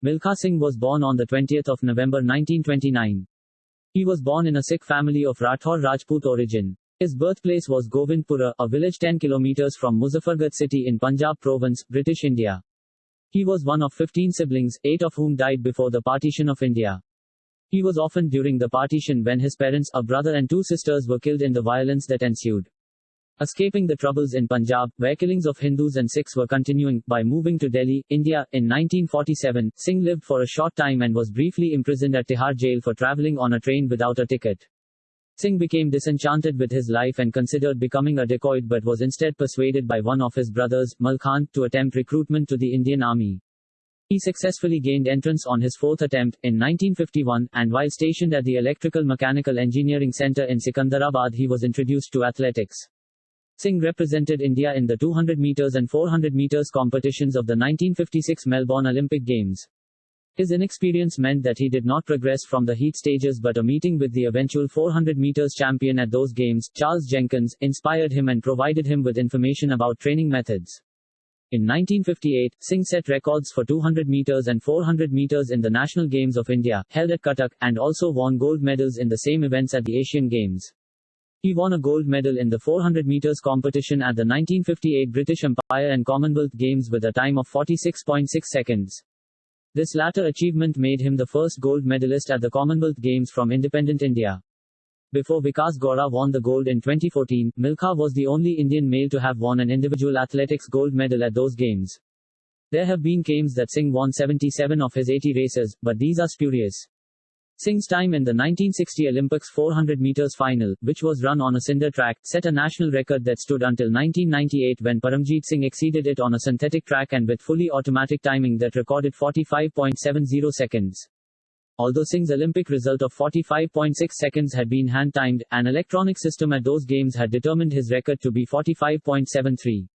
Milkha Singh was born on 20 November 1929. He was born in a Sikh family of Rathore Rajput origin. His birthplace was Govindpura, a village 10 kilometers from Muzaffargarh city in Punjab province, British India. He was one of 15 siblings, eight of whom died before the partition of India. He was often during the partition when his parents, a brother and two sisters were killed in the violence that ensued. Escaping the troubles in Punjab, where killings of Hindus and Sikhs were continuing, by moving to Delhi, India, in 1947, Singh lived for a short time and was briefly imprisoned at Tihar jail for traveling on a train without a ticket. Singh became disenchanted with his life and considered becoming a dacoit but was instead persuaded by one of his brothers, Malkhan, to attempt recruitment to the Indian Army. He successfully gained entrance on his fourth attempt, in 1951, and while stationed at the Electrical Mechanical Engineering Center in Secunderabad he was introduced to athletics. Singh represented India in the 200 meters and 400 meters competitions of the 1956 Melbourne Olympic Games. His inexperience meant that he did not progress from the heat stages but a meeting with the eventual 400 meters champion at those games, Charles Jenkins, inspired him and provided him with information about training methods. In 1958, Singh set records for 200 meters and 400 meters in the National Games of India, held at Cuttack, and also won gold medals in the same events at the Asian Games. He won a gold medal in the 400 meters competition at the 1958 British Empire and Commonwealth Games with a time of 46.6 seconds. This latter achievement made him the first gold medalist at the Commonwealth Games from independent India. Before Vikas Gowda won the gold in 2014, Milkha was the only Indian male to have won an individual athletics gold medal at those games. There have been claims that Singh won 77 of his 80 races, but these are spurious. Singh's time in the 1960 Olympics 400 meters final, which was run on a cinder track, set a national record that stood until 1998 when Paramjit Singh exceeded it on a synthetic track and with fully automatic timing that recorded 45.70 seconds. Although Singh's Olympic result of 45.6 seconds had been hand-timed, an electronic system at those games had determined his record to be 45.73.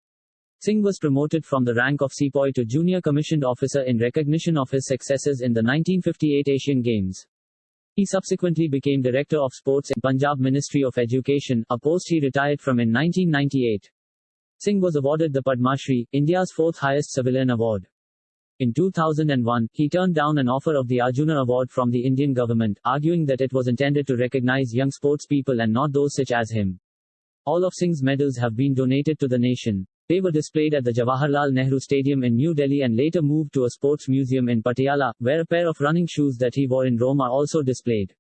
Singh was promoted from the rank of sepoy to junior commissioned officer in recognition of his successes in the 1958 Asian Games. He subsequently became Director of Sports in Punjab Ministry of Education, a post he retired from in 1998. Singh was awarded the Padma Shri, India's fourth highest civilian award. In 2001, he turned down an offer of the Arjuna Award from the Indian government, arguing that it was intended to recognize young sportspeople and not those such as him. All of Singh's medals have been donated to the nation. They were displayed at the Jawaharlal Nehru Stadium in New Delhi and later moved to a sports museum in Patiala, where a pair of running shoes that he wore in Rome are also displayed.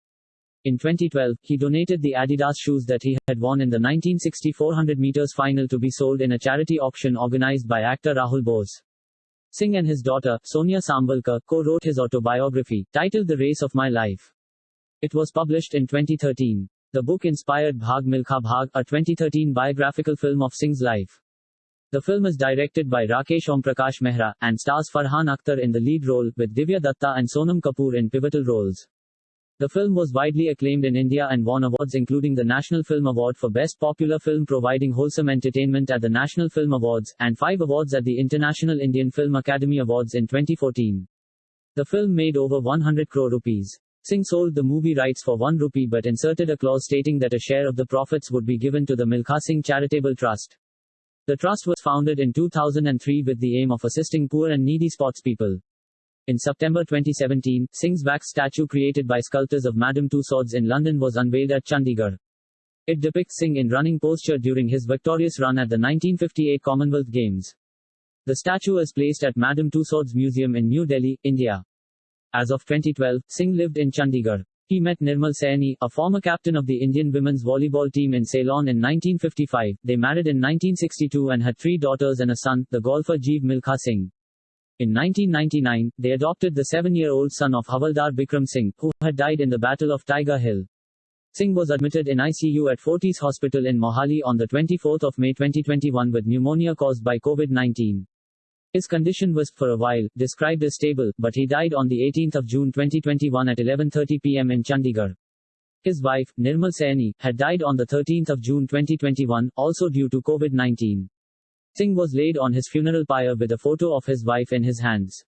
In 2012, he donated the Adidas shoes that he had worn in the 1960 400 meters final to be sold in a charity auction organized by actor Rahul Bose. Singh and his daughter, Sonia Sambalkar, co-wrote his autobiography, titled The Race of My Life. It was published in 2013. The book inspired Bhag Milkha Bhag, a 2013 biographical film of Singh's life. The film is directed by Rakesh Omprakash Mehra, and stars Farhan Akhtar in the lead role, with Divya Datta and Sonam Kapoor in pivotal roles. The film was widely acclaimed in India and won awards including the National Film Award for Best Popular Film providing wholesome entertainment at the National Film Awards, and five awards at the International Indian Film Academy Awards in 2014. The film made over 100 crore rupees. Singh sold the movie rights for 1 rupee but inserted a clause stating that a share of the profits would be given to the Milkha Singh Charitable Trust. The trust was founded in 2003 with the aim of assisting poor and needy sportspeople. In September 2017, Singh's wax statue created by sculptors of Madame Tussauds in London was unveiled at Chandigarh. It depicts Singh in running posture during his victorious run at the 1958 Commonwealth Games. The statue is placed at Madame Tussauds Museum in New Delhi, India. As of 2012, Singh lived in Chandigarh. He met Nirmal Saini, a former captain of the Indian women's volleyball team in Ceylon in 1955. They married in 1962 and had three daughters and a son, the golfer Jeev Milkha Singh. In 1999, they adopted the seven-year-old son of Havaldar Bikram Singh, who had died in the Battle of Tiger Hill. Singh was admitted in ICU at Fortis Hospital in Mohali on 24 May 2021 with pneumonia caused by COVID-19. His condition was, for a while, described as stable, but he died on 18 June 2021 at 11.30 pm in Chandigarh. His wife, Nirmal Saini, had died on 13 June 2021, also due to COVID-19. Singh was laid on his funeral pyre with a photo of his wife in his hands.